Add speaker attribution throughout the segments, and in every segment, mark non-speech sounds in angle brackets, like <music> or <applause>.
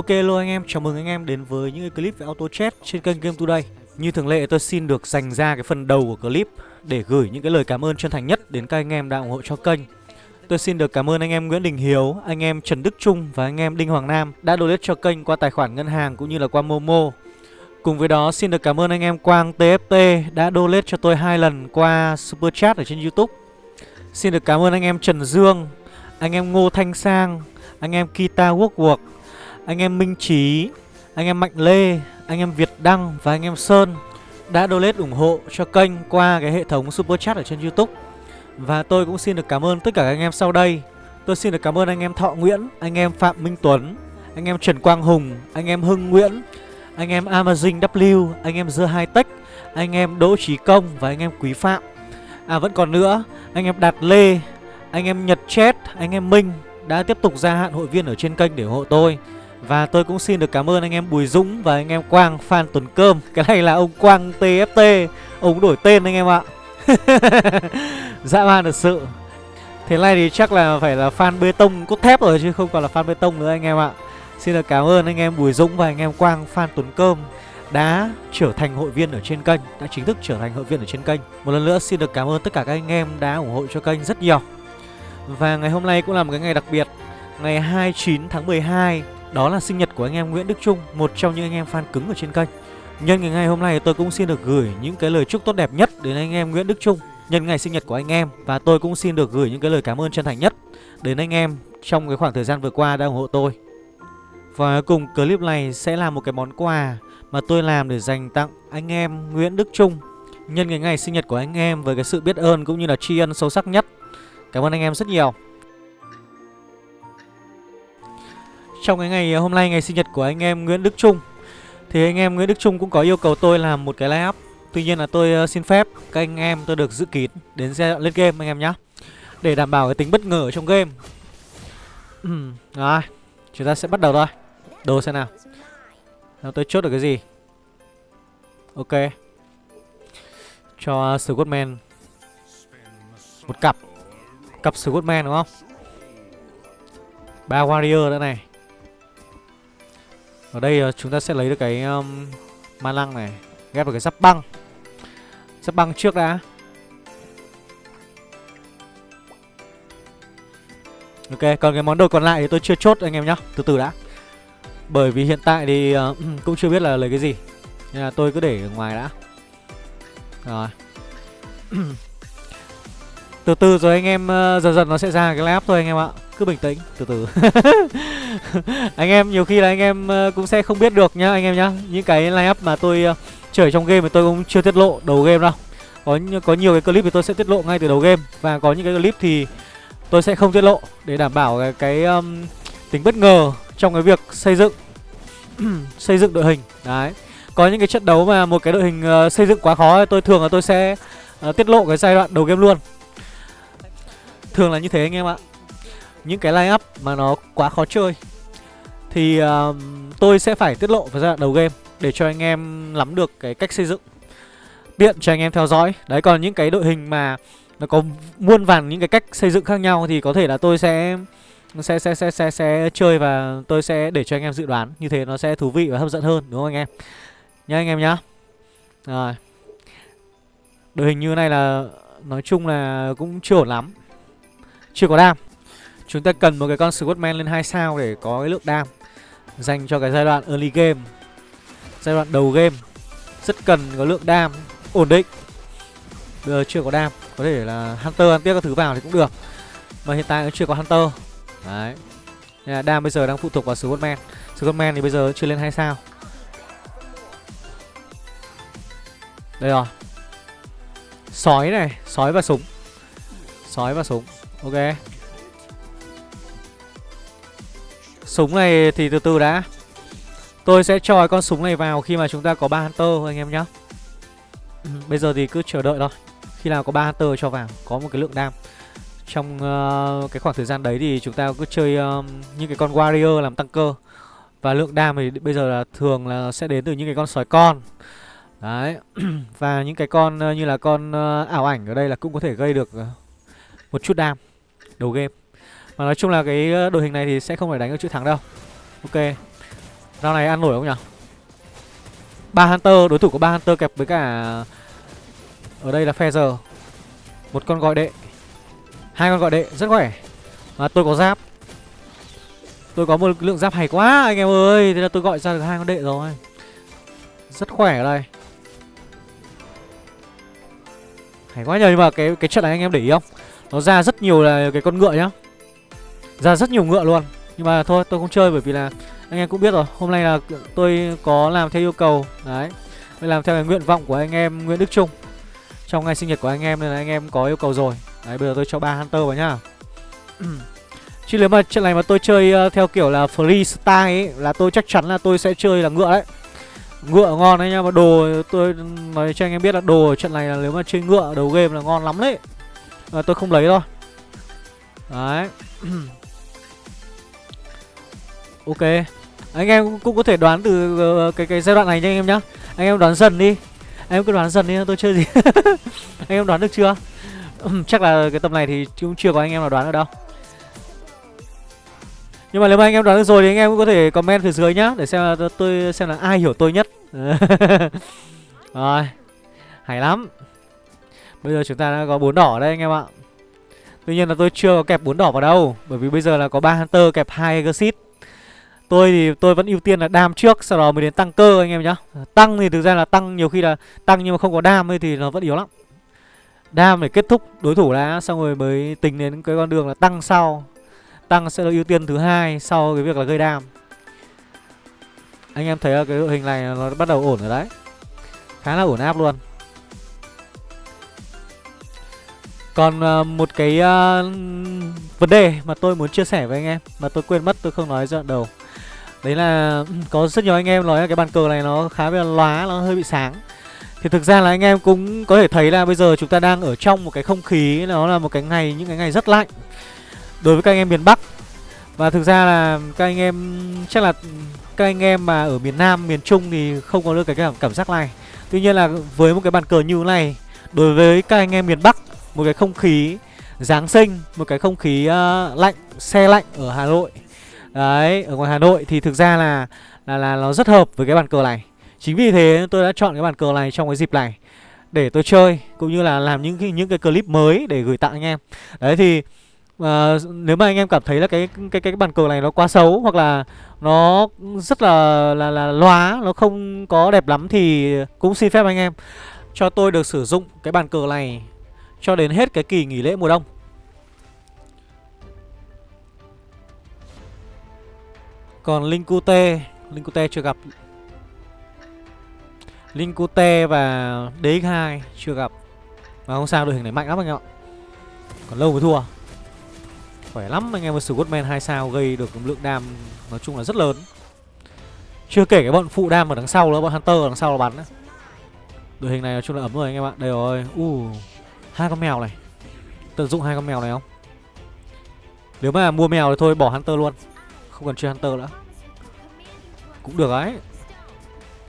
Speaker 1: Ok hello anh em, chào mừng anh em đến với những cái clip về auto chat trên kênh Game Today. Như thường lệ tôi xin được dành ra cái phần đầu của clip để gửi những cái lời cảm ơn chân thành nhất đến các anh em đã ủng hộ cho kênh. Tôi xin được cảm ơn anh em Nguyễn Đình Hiếu, anh em Trần Đức Trung và anh em Đinh Hoàng Nam đã donate cho kênh qua tài khoản ngân hàng cũng như là qua Momo. Cùng với đó xin được cảm ơn anh em Quang TFT đã donate cho tôi hai lần qua Super Chat ở trên Youtube. Xin được cảm ơn anh em Trần Dương, anh em Ngô Thanh Sang, anh em Kita Workwork anh em Minh Trí, anh em Mạnh Lê, anh em Việt Đăng và anh em Sơn đã donate ủng hộ cho kênh qua cái hệ thống Super Chat ở trên YouTube. Và tôi cũng xin được cảm ơn tất cả các anh em sau đây. Tôi xin được cảm ơn anh em Thọ Nguyễn, anh em Phạm Minh Tuấn, anh em Trần Quang Hùng, anh em Hưng Nguyễn, anh em Amazing W, anh em dưa Hai Tech, anh em Đỗ Trí Công và anh em Quý Phạm. À vẫn còn nữa, anh em Đạt Lê, anh em Nhật Chết, anh em Minh đã tiếp tục gia hạn hội viên ở trên kênh để ủng hộ tôi. Và tôi cũng xin được cảm ơn anh em Bùi Dũng và anh em Quang Phan Tuấn Cơm. Cái này là ông Quang TFT Ông đổi tên anh em ạ. <laughs> Dã man thật sự. Thế này thì chắc là phải là fan bê tông cốt thép rồi chứ không còn là fan bê tông nữa anh em ạ. Xin được cảm ơn anh em Bùi Dũng và anh em Quang Phan Tuấn Cơm đã trở thành hội viên ở trên kênh, Đã chính thức trở thành hội viên ở trên kênh. Một lần nữa xin được cảm ơn tất cả các anh em đã ủng hộ cho kênh rất nhiều. Và ngày hôm nay cũng là một cái ngày đặc biệt. Ngày 29 tháng 12 đó là sinh nhật của anh em Nguyễn Đức Trung, Một trong những anh em fan cứng ở trên kênh. Nhân ngày ngày hôm nay tôi cũng xin được gửi những cái lời chúc tốt đẹp nhất đến anh em Nguyễn Đức Trung. Nhân ngày sinh nhật của anh em Và tôi cũng xin được gửi những cái lời cảm ơn chân thành nhất Đến anh em trong cái khoảng thời gian vừa qua đã ủng hộ tôi. Và cùng clip này sẽ là một cái món quà Mà tôi làm để dành tặng anh em Nguyễn Đức Trung. Nhân ngày ngày sinh nhật của anh em với cái sự biết ơn cũng như là tri ân sâu sắc nhất. Cảm ơn anh em rất nhiều. Trong cái ngày, hôm nay, ngày sinh nhật của anh em Nguyễn Đức Trung, Thì anh em Nguyễn Đức Trung cũng có yêu cầu tôi làm một cái live up Tuy nhiên là tôi ờ, xin phép các anh em tôi được giữ kín đến giai đoạn lên game, anh em nhé Để đảm bảo cái tính bất ngờ trong game. <clears throat> Rồi, Chúng ta sẽ bắt đầu thôi. Đồ xem nào. Nào, tôi chốt được cái gì? Ok. Cho Scottman Một cặp. Cặp Scottman đúng không? Ba warrior nữa này ở đây uh, chúng ta sẽ lấy được cái um, ma lăng này Ghép vào cái giáp băng. Giáp băng trước đã. Ok, còn cái món đồ còn lại thì tôi chưa chốt anh em nhá Từ từ đã. Bởi vì hiện tại thì uh, <clears throat> cũng chưa biết là lấy cái gì Nên là tôi cứ để ở ngoài đã. Rồi. <clears throat> Từ từ rồi anh em uh, dần dần nó sẽ ra cái lab thôi anh em ạ cứ bình tĩnh từ từ. <laughs> <laughs> anh em nhiều khi là anh em ờ, cũng sẽ không biết được nhá anh em nhá. Những cái line up mà tôi ờ, chơi trong game thì tôi cũng chưa tiết lộ đầu game đâu. Có có nhiều cái clip thì tôi sẽ tiết lộ ngay từ đầu game. Và có những cái clip thì tôi sẽ không tiết lộ để đảm bảo cái, cái um, tính bất ngờ trong cái việc xây dựng <clears throat> xây dựng đội hình. Đấy. Có những cái trận đấu mà một cái đội hình uh, xây dựng quá khó tôi thường là tôi sẽ uh, tiết lộ cái giai đoạn đầu game luôn. Thường là như thế anh em ạ những cái line up mà nó quá khó chơi. Thì uh, tôi sẽ phải tiết lộ vào giai đoạn đầu game để cho anh em nắm được cái cách xây dựng. Tiện cho anh em theo dõi. Đấy còn những cái đội hình mà nó có muôn vàn những cái cách xây dựng khác nhau thì có thể là tôi sẽ sẽ sẽ sẽ sẽ sẽ chơi và tôi sẽ để cho anh em dự đoán. Như thế nó sẽ thú vị và hấp dẫn hơn đúng không anh em? Nhá anh em nhá. Rồi. Đội hình như này là nói chung là cũng chưa ổn lắm. Chưa có đam. Chúng ta cần một cái con Squadman lên 2 sao để có cái lượng đam Dành cho cái giai đoạn early game. Giai đoạn đầu game, Rất cần có lượng đam ổn định. Bây giờ chưa có đam, Có thể là Hunter ăn tiếp các thứ vào thì cũng được. Mà hiện tại cũng chưa có Hunter. Đấy. Nên là đam bây giờ đang phụ thuộc vào Squadman Squadman thì bây giờ chưa lên 2 sao. Đây rồi. Sói này, Sói và súng. Sói và súng. Ok. Súng này thì từ từ đã. Tôi sẽ cho con súng này vào khi mà chúng ta có ba Hunter anh em nhé Bây giờ thì cứ chờ đợi thôi. Khi nào có ba Hunter cho vào Có một cái lượng đam. Trong uh, cái khoảng thời gian đấy thì chúng ta cứ chơi uh, những cái con Warrior làm tăng cơ. Và lượng đam thì bây giờ là thường là sẽ đến từ những cái con sói con. Đấy. <clears throat> Và những cái con uh, như là con uh, ảo ảnh ở đây là cũng có thể gây được uh, một chút đam. Đầu game mà nói chung là cái ờ, đội hình này thì sẽ không phải đánh được chữ thắng đâu. Ok. Rao này ăn nổi không nhỉ? Ba Hunter, đối thủ có ba Hunter kẹp với cả Ở đây là Feather Một con gọi đệ. Hai con gọi đệ, rất khỏe. Và tôi có giáp. Tôi có một lượng giáp hay quá anh em ơi. Thế là tôi gọi ra được hai con đệ rồi. Rất khỏe ở đây. Hay quá nhờ nhưng mà cái cái trận này anh em để ý không? Nó ra rất nhiều là cái con ngựa nhá. Ra rất nhiều ngựa luôn. Nhưng mà thôi, tôi không chơi bởi vì là Anh em cũng biết rồi. Hôm nay là tôi có làm theo yêu cầu. Đấy. Tôi làm theo cái nguyện vọng của anh em Nguyễn Đức Trung. Trong ngày sinh nhật của anh em nên là anh em có yêu cầu rồi. Đấy, bây giờ tôi cho ba Hunter vào nhá. <clears throat> Chứ nếu mà trận này mà tôi chơi ờ, theo kiểu là freestyle ấy, Là tôi chắc chắn là tôi sẽ chơi là ngựa đấy. Ngựa ngon đấy nha Mà đồ tôi nói cho anh em biết là đồ ở trận này là nếu mà chơi ngựa, đầu game là ngon lắm đấy. Mà tôi không lấy thôi. Đấy. <clears throat> Ok. Anh em cũng có thể đoán từ ờ, cái cái giai đoạn này nha anh em nhá. Anh em đoán dần đi. Anh em cứ đoán dần đi tôi chơi gì? <laughs> Anh em đoán được chưa? Chắc là cái tầm này thì cũng chưa có anh em nào đoán được đâu. Nhưng mà nếu mà anh em đoán được rồi thì anh em cũng có thể comment phía dưới nhá, Để xem là tôi xem là ai hiểu tôi nhất. <laughs> Rồi. Hay lắm. Bây giờ chúng ta đã có bốn đỏ đây anh em ạ. Tuy nhiên là tôi chưa có kẹp bốn đỏ vào đâu, Bởi vì bây giờ là có ba Hunter kẹp hai Exit Tôi thì tôi vẫn ưu tiên là đam trước Sau đó mới đến tăng cơ anh em nhá. Tăng thì thực ra là tăng nhiều khi là tăng nhưng mà không có đam thì nó vẫn yếu lắm. Đam để kết thúc đối thủ đã Xong rồi mới tính đến cái con đường là tăng sau. Tăng sẽ là ưu tiên thứ hai sau cái việc là gây đam. Anh em thấy cái đội hình này nó bắt đầu ổn rồi đấy. Khá là ổn áp luôn. Còn uh, một cái uh, vấn đề mà tôi muốn chia sẻ với anh em Mà tôi quên mất tôi không nói ra đầu. Đấy là ừ, có rất nhiều anh em nói là cái bàn cờ này nó khá là lóa, nó hơi bị sáng Thì thực ra là anh em cũng có thể thấy là bây giờ chúng ta đang ở trong một cái không khí Nó là một cái ngày, những cái ngày rất lạnh đối với các anh em miền Bắc và thực ra là các anh em chắc là các anh em mà ở miền Nam, miền Trung thì không có được cái cảm, cảm giác này. Tuy nhiên là với một cái bàn cờ như thế này, đối với các anh em miền Bắc, một cái không khí Giáng sinh, một cái không khí uh, lạnh, xe lạnh ở Hà Nội. Đấy, ở ngoài Hà Nội thì thực ra là là là nó rất hợp với cái bàn cờ này. Chính vì thế tôi đã chọn cái bàn cờ này trong cái dịp này để tôi chơi cũng như là làm những cái những cái clip mới để gửi tặng anh em. Đấy thì uh, nếu mà anh em cảm thấy là cái cái cái bàn cờ này nó quá xấu hoặc là nó rất là là là loá nó không có đẹp lắm thì cũng xin phép anh em cho tôi được sử dụng cái bàn cờ này cho đến hết cái kỳ nghỉ lễ mùa đông. Còn Linkute, Linkute chưa gặp. Linkute và DX2 chưa gặp. Mà không sao đội hình này mạnh lắm anh em ạ. Còn lâu mới thua. Khỏe lắm anh em với Scottman 2 sao gây được lượng đam nói chung là rất lớn. Chưa kể cái bọn phụ đam ở đằng sau nữa, bọn Hunter ở đằng sau là bắn đấy. Đội hình này nói chung là ấm rồi anh em ạ. Đây rồi. U uh, hai con mèo này. Tận dụng hai con mèo này không? Nếu mà mua mèo thì thôi bỏ Hunter luôn. Không cần chơi Hunter nữa. Cũng được đấy.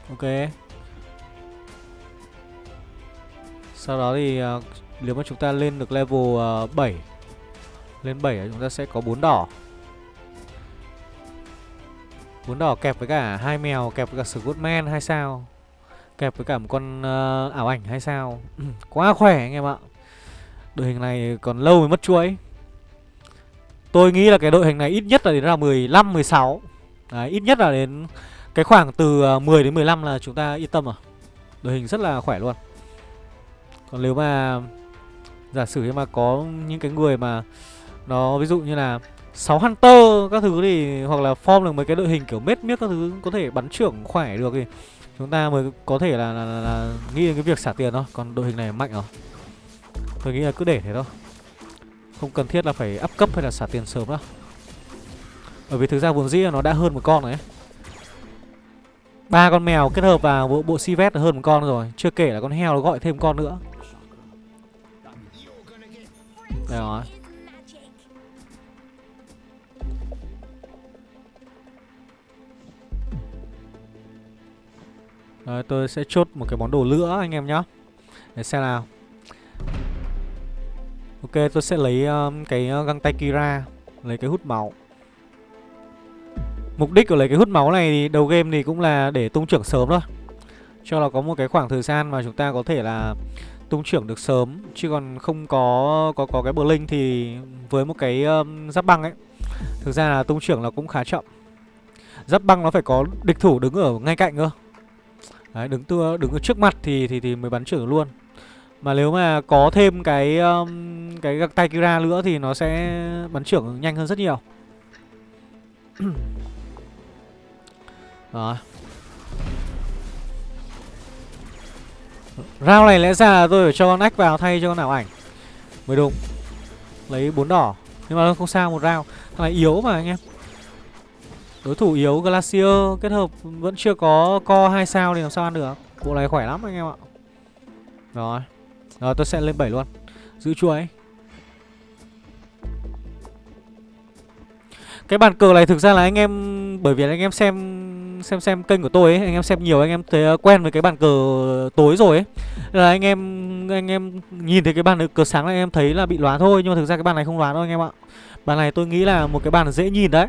Speaker 1: Ok. Sau đó thì uh, nếu mà chúng ta lên được level ờ, uh, 7 lên 7 chúng ta sẽ có bốn đỏ bốn đỏ kẹp với cả hai mèo kẹp với cả Scottman hay sao kẹp với cả một con uh, ảo ảnh hay sao <clears throat> quá khỏe anh em ạ đội hình này còn lâu mới mất chuỗi tôi nghĩ là cái đội hình này ít nhất là đến là 15 16 Đấy, ít nhất là đến cái khoảng từ ờ, 10 đến 15 là chúng ta yên tâm rồi đội hình rất là khỏe luôn còn nếu mà giả sử như mà có những cái người mà nó ví dụ như là 6 Hunter các thứ thì hoặc là form được mấy cái đội hình kiểu mết miết các thứ có thể bắn trưởng khỏe được thì chúng ta mới có thể là, là, là, là nghĩ đến cái việc xả tiền thôi. Còn đội hình này mạnh rồi. Tôi nghĩ là cứ để thế thôi. Không cần thiết là phải up cấp hay là xả tiền sớm đâu. Bởi vì thực ra vốn dĩ là nó đã hơn một con rồi ấy. ba con mèo kết hợp vào bộ bộ si vét hơn một con rồi, chưa kể là con heo nó gọi thêm con nữa. Đây rồi. Rồi tôi sẽ chốt một cái món đồ nữa anh em nhá Để xem nào Ok tôi sẽ lấy um, cái ờ, găng tay Kira Lấy cái hút máu. Mục đích của lấy cái hút máu này thì đầu game thì cũng là để tung trưởng sớm thôi. Cho là có một cái khoảng thời gian mà chúng ta có thể là tung trưởng được sớm Chứ còn không có có có cái bờ linh thì với một cái um, giáp băng ấy Thực ra là tung trưởng là cũng khá chậm. Giáp băng nó phải có địch thủ đứng ở ngay cạnh cơ. Đấy, đứng tua đứng ở trước mặt thì thì thì mới bắn trưởng luôn. Mà nếu mà có thêm cái um, cái găng tay Kira nữa thì nó sẽ bắn trưởng nhanh hơn rất nhiều. Đó. Rao này lẽ ra là tôi phải cho con ách vào thay cho con nào ảnh. Mới đúng. Lấy bốn đỏ. Nhưng mà không sao một rao Thằng này yếu mà anh em. Đối thủ yếu Glacier kết hợp vẫn chưa có co hai sao thì làm sao ăn được. Bộ này khỏe lắm anh em ạ. Rồi. Rồi tôi sẽ lên 7 luôn. Giữ chuối Cái bàn cờ này thực ra là anh em, Bởi vì anh em xem xem xem kênh của tôi ấy, Anh em xem nhiều, anh em thấy ờ, quen với cái bàn cờ tối rồi ấy. Là anh em anh em nhìn thấy cái bàn cờ sáng này anh em thấy là bị loá thôi, Nhưng mà thực ra cái bàn này không loá đâu anh em ạ. Bàn này tôi nghĩ là một cái bàn dễ nhìn đấy.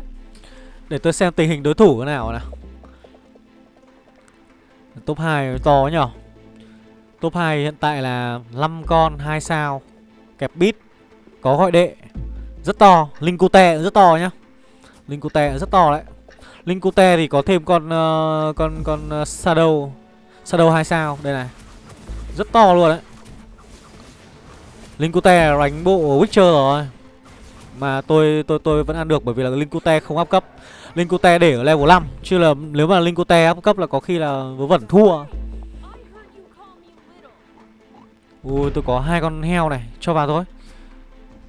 Speaker 1: Để tôi xem tình hình đối thủ thế nào nào. Top 2 to nhở? Top 2 hiện tại là 5 con 2 sao Kẹp bit Có gọi đệ. Rất to Linh Cute rất to nhá. Linh Cute rất to đấy. Linh Cute thì có thêm con uh, con con uh, Shadow. Shadow 2 sao Đây này. Rất to luôn đấy. Linh Cute đánh bộ Witcher rồi. Mà tôi tôi tôi vẫn ăn được bởi vì là Linh Cute không áp cấp. Linkute để ở level 5 Chứ là nếu mà Linkute áp cấp là có khi là vớ vẩn thua. Ui tôi có hai con heo này Cho vào thôi.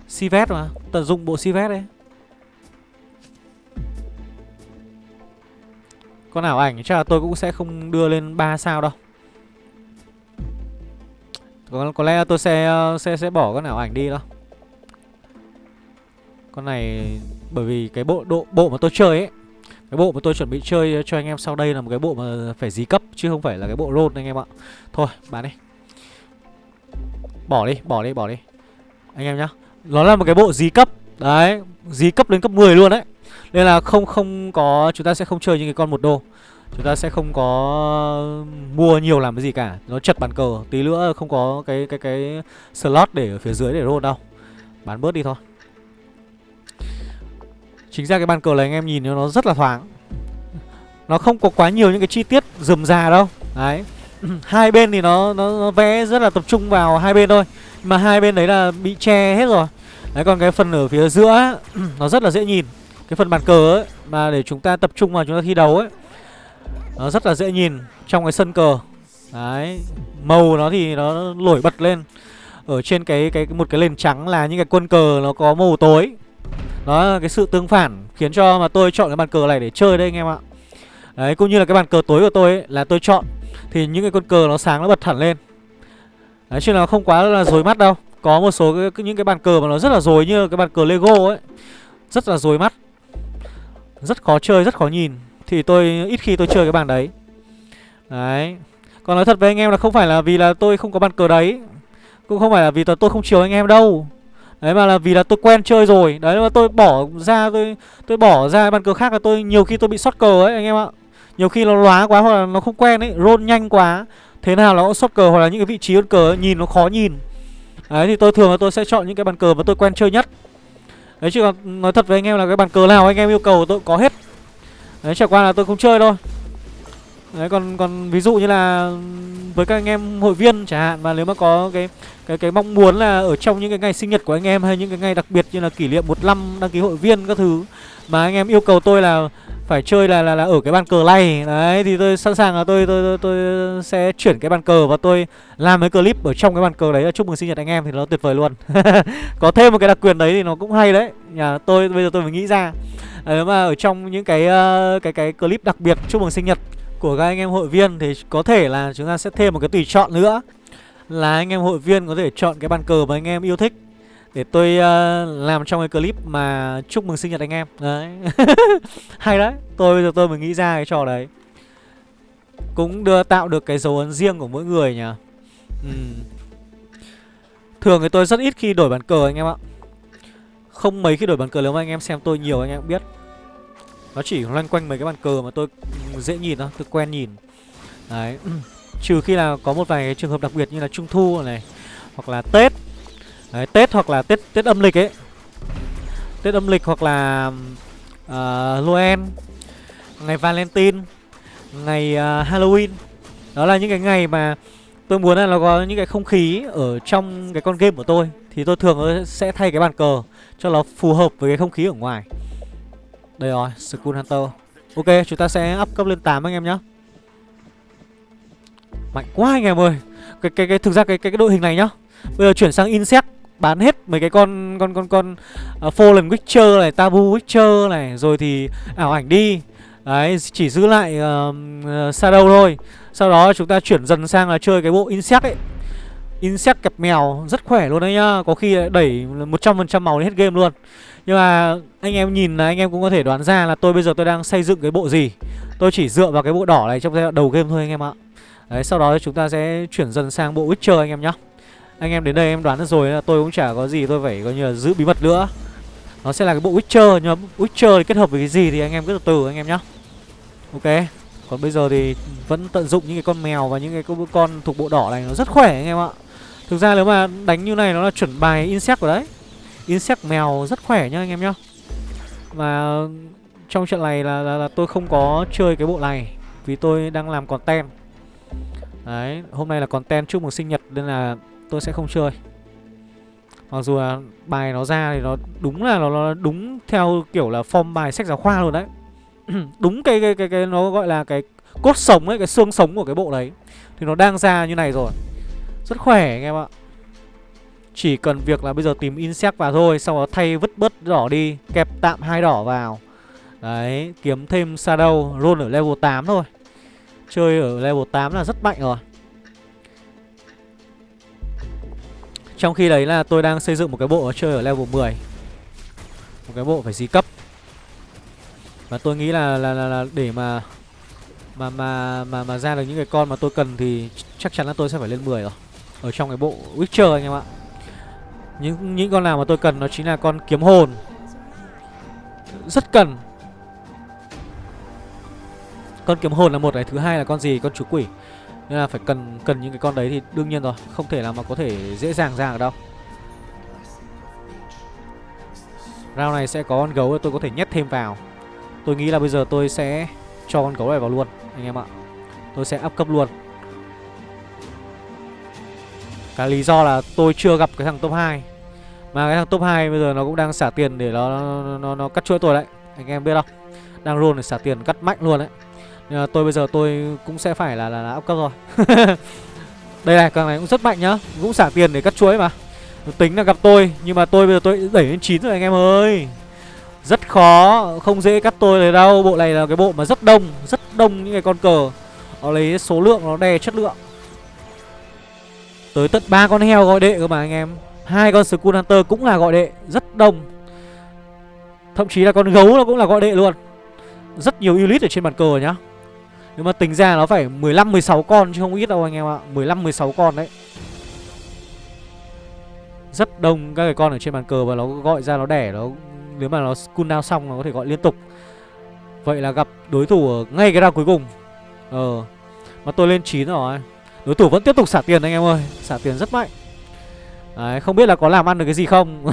Speaker 1: Sivet mà Tận dụng bộ Sivet đấy. Con ảo ảnh chắc là tôi cũng sẽ không đưa lên 3 sao đâu. Có, có lẽ tôi sẽ ờ, sẽ sẽ bỏ con ảo ảnh đi đâu Con này bởi vì cái bộ độ bộ mà tôi chơi ấy Cái bộ mà tôi chuẩn bị chơi cho anh em sau đây là một cái bộ mà phải dí cấp Chứ không phải là cái bộ roll anh em ạ. Thôi bán đi. Bỏ đi, bỏ đi, bỏ đi. Anh em nhá. Nó là một cái bộ dí cấp. Đấy, dí cấp đến cấp 10 luôn đấy. Nên là không không có Chúng ta sẽ không chơi những cái con một đô. Chúng ta sẽ không có mua nhiều làm cái gì cả. Nó chật bàn cờ. Tí nữa không có cái cái cái slot để ở phía dưới để roll đâu. Bán bớt đi thôi. Chính ra cái bàn cờ này anh em nhìn nó rất là thoáng. Nó không có quá nhiều những cái chi tiết rườm rà đâu. Đấy. <clears throat> Hai bên thì nó, nó, nó vẽ rất là tập trung vào hai bên thôi. Mà hai bên đấy là bị che hết rồi. Đấy còn cái phần ở phía giữa <clears throat> Nó rất là dễ nhìn. Cái phần bàn cờ ấy Mà để chúng ta tập trung vào chúng ta thi đấu ấy Nó rất là dễ nhìn Trong cái sân cờ. Đấy Màu nó thì nó nổi bật lên. Ở trên cái cái một cái nền trắng là những cái quân cờ nó có màu tối. Đó là cái sự tương phản khiến cho mà tôi chọn cái bàn cờ này để chơi đây anh em ạ. Đấy cũng như là cái bàn cờ tối của tôi ấy, là tôi chọn. Thì những cái con cờ nó sáng nó bật hẳn lên. Đấy chứ nó không quá là dối mắt đâu. Có một số cái, những cái bàn cờ mà nó rất là dối như cái bàn cờ Lego ấy. Rất là dối mắt. Rất khó chơi, rất khó nhìn. Thì tôi ít khi tôi chơi cái bàn đấy. Đấy. Còn nói thật với anh em là không phải là vì là tôi không có bàn cờ đấy. Cũng không phải là vì là tôi không chiều anh em đâu. Đấy mà là vì là tôi quen chơi rồi. Đấy mà tôi bỏ ra tôi tôi bỏ ra bàn cờ khác là tôi nhiều khi tôi bị sót cờ ấy anh em ạ. Nhiều khi nó lóa quá hoặc là nó không quen ấy Roll nhanh quá Thế nào nó cũng sót cờ hoặc là những cái vị trí con cờ ấy, nhìn nó khó nhìn. Đấy thì tôi thường là tôi sẽ chọn những cái bàn cờ mà tôi quen chơi nhất. Đấy chứ còn nói thật với anh em là cái bàn cờ nào anh em yêu cầu tôi có hết. Đấy chẳng qua là tôi không chơi thôi Đấy còn còn ví dụ như là với các anh em hội viên chẳng hạn mà nếu mà có cái cái cái mong muốn là ở trong những cái ngày sinh nhật của anh em hay những cái ngày đặc biệt như là kỷ niệm một năm đăng ký hội viên các thứ mà anh em yêu cầu tôi là phải chơi là là, là ở cái bàn cờ này. Đấy thì tôi sẵn sàng là tôi tôi tôi, tôi sẽ chuyển cái bàn cờ và tôi làm cái clip ở trong cái bàn cờ đấy. Chúc mừng sinh nhật anh em thì nó tuyệt vời luôn. <laughs> Có thêm một cái đặc quyền đấy thì nó cũng hay đấy. Nhà tôi bây giờ tôi mới nghĩ ra. Nếu mà ở trong những cái ờ, cái cái clip đặc biệt chúc mừng sinh nhật của các anh em hội viên thì có thể là chúng ta sẽ thêm một cái tùy chọn nữa. Là anh em hội viên có thể chọn cái bàn cờ mà anh em yêu thích để tôi uh, làm trong cái clip mà chúc mừng sinh nhật anh em. Đấy. <laughs> Hay đấy. Tôi bây giờ tôi mới nghĩ ra cái trò đấy. Cũng đưa tạo được cái dấu ấn riêng của mỗi người nhỉ. Ừ. thường thì tôi rất ít khi đổi bàn cờ anh em ạ. Không mấy khi đổi bàn cờ nếu mà anh em xem tôi nhiều anh em cũng biết. Nó chỉ loanh quanh mấy cái bàn cờ mà tôi dễ nhìn thôi Tôi quen nhìn. Đấy. <clears throat> Trừ khi là có một vài cái trường hợp đặc biệt như là Trung Thu này Hoặc là Tết. Đấy Tết hoặc là Tết Tết âm lịch ấy. Tết âm lịch hoặc là uh, Noel Ngày Valentine Ngày uh, Halloween. Đó là những cái ngày mà Tôi muốn là nó có những cái không khí Ở trong cái con game của tôi. Thì tôi thường sẽ thay cái bàn cờ Cho nó phù hợp với cái không khí ở ngoài. Đây rồi, Skull Hunter. Ok, chúng ta sẽ up cấp lên 8 anh em nhé Mạnh quá anh em ơi. Cái, cái, cái, Thực ra cái, cái, cái đội hình này nhá. Bây giờ chuyển sang Insect bán hết mấy cái con con con con uh, Fallen Witcher này, Tabu Witcher này, rồi thì ảo ảnh đi. Đấy, chỉ giữ lại uh, uh, Shadow thôi. Sau đó chúng ta chuyển dần sang là chơi cái bộ Insect ấy. Insect kẹp mèo rất khỏe luôn đấy nhá, có khi đẩy 100% màu đến hết game luôn. Nhưng mà anh em nhìn là anh em cũng có thể đoán ra là tôi bây giờ tôi đang xây dựng cái bộ gì. Tôi chỉ dựa vào cái bộ đỏ này trong giai đoạn đầu game thôi anh em ạ. Đấy, sau đó chúng ta sẽ chuyển dần sang bộ Witcher anh em nhá. Anh em đến đây em đoán được rồi là tôi cũng chả có gì tôi phải coi như là giữ bí mật nữa. Nó sẽ là cái bộ Witcher Nhưng mà Witcher thì kết hợp với cái gì thì anh em cứ từ từ anh em nhá. Ok Còn bây giờ thì vẫn tận dụng những cái con mèo và những cái con thuộc bộ đỏ này nó rất khỏe anh em ạ. Thực ra nếu mà đánh như này nó là chuẩn bài Insect rồi đấy. Insect mèo rất khỏe nhá anh em nhá. Và trong trận này là, là, là tôi không có chơi cái bộ này Vì tôi đang làm content. Đấy, hôm nay là content chúc mừng sinh nhật nên là tôi sẽ không chơi. Mặc dù là bài nó ra thì nó đúng là nó, nó đúng theo kiểu là form bài sách giáo khoa luôn đấy. <clears throat> Đúng cái, cái cái cái nó gọi là cái cốt sống ấy, cái xương sống của cái bộ đấy. Thì nó đang ra như này rồi. Rất khỏe anh em ạ. Chỉ cần việc là bây giờ tìm insect vào thôi Sau đó thay vứt bớt đỏ đi Kẹp tạm hai đỏ vào. Đấy, kiếm thêm shadow Roll ở level 8 thôi. Chơi ở level 8 là rất mạnh rồi. Trong khi đấy là tôi đang xây dựng một cái bộ chơi ở level 10 Một cái bộ phải gì cấp Và tôi nghĩ là là, là, là để mà mà mà mà mà ra được những cái con mà tôi cần thì chắc chắn là tôi sẽ phải lên 10 rồi. Ở trong cái bộ Witcher anh em ạ. Những những con nào mà tôi cần nó chính là con kiếm hồn. Rất cần. Con kiếm hồn là một này, thứ hai là con gì? Con chú quỷ. Nên là phải cần cần những cái con đấy thì đương nhiên rồi Không thể nào mà có thể dễ dàng ra được đâu. Round này sẽ có con gấu tôi có thể nhét thêm vào. Tôi nghĩ là bây giờ tôi sẽ cho con gấu này vào luôn Anh em ạ. Tôi sẽ up cấp luôn. Cái lý do là tôi chưa gặp cái thằng top 2 Mà cái thằng top 2 bây giờ nó cũng đang xả tiền để nó nó, nó, nó cắt chuỗi tôi đấy Anh em biết không? Đang roll để xả tiền cắt mạnh luôn đấy nhưng mà tôi bây giờ tôi cũng sẽ phải là là, là up cấp rồi. <laughs> Đây này, con này cũng rất mạnh nhá. Cũng xả tiền để cắt chuối mà. Tính là gặp tôi Nhưng mà tôi bây giờ tôi đẩy lên 9 rồi anh em ơi. Rất khó Không dễ cắt tôi này đâu. Bộ này là cái bộ mà rất đông Rất đông những cái con cờ. Nó lấy số lượng nó đè chất lượng. Tới tận ba con heo gọi đệ cơ mà anh em. Hai con Skull Hunter cũng là gọi đệ Rất đông. Thậm chí là con gấu nó cũng là gọi đệ luôn. Rất nhiều elite ở trên bàn cờ nhá nhưng mà tính ra nó phải 15 16 con chứ không ít đâu anh em ạ. 15 16 con đấy. Rất đông các cái con ở trên bàn cờ và nó gọi ra nó đẻ nó nếu mà nó cooldown xong nó có thể gọi liên tục. Vậy là gặp đối thủ ở ngay cái round cuối cùng. Ờ. Mà tôi lên 9 rồi. Đối thủ vẫn tiếp tục xả tiền anh em ơi, xả tiền rất mạnh. Đấy, không biết là có làm ăn được cái gì không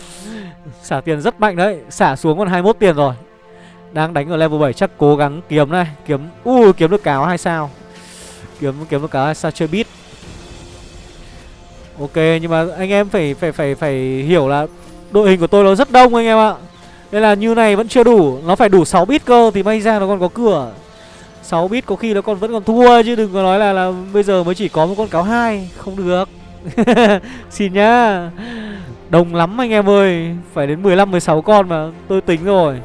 Speaker 1: <laughs> Xả tiền rất mạnh đấy Xả xuống còn 21 tiền rồi đang đánh ở level 7 chắc cố gắng kiếm này. Kiếm, u uh, kiếm được cáo hay sao? Kiếm kiếm được cáo hay sao? Chơi bit Ok nhưng mà anh em phải phải phải phải hiểu là Đội hình của tôi nó rất đông anh em ạ. Nên là như này vẫn chưa đủ. Nó phải đủ 6 bit cơ thì may ra nó còn có cửa. 6 bit có khi nó còn vẫn còn thua chứ đừng có nói là là bây giờ mới chỉ có một con cáo hai. Không được. <laughs> Xin nhá. Đồng lắm anh em ơi. Phải đến 15 16 con mà. Tôi tính rồi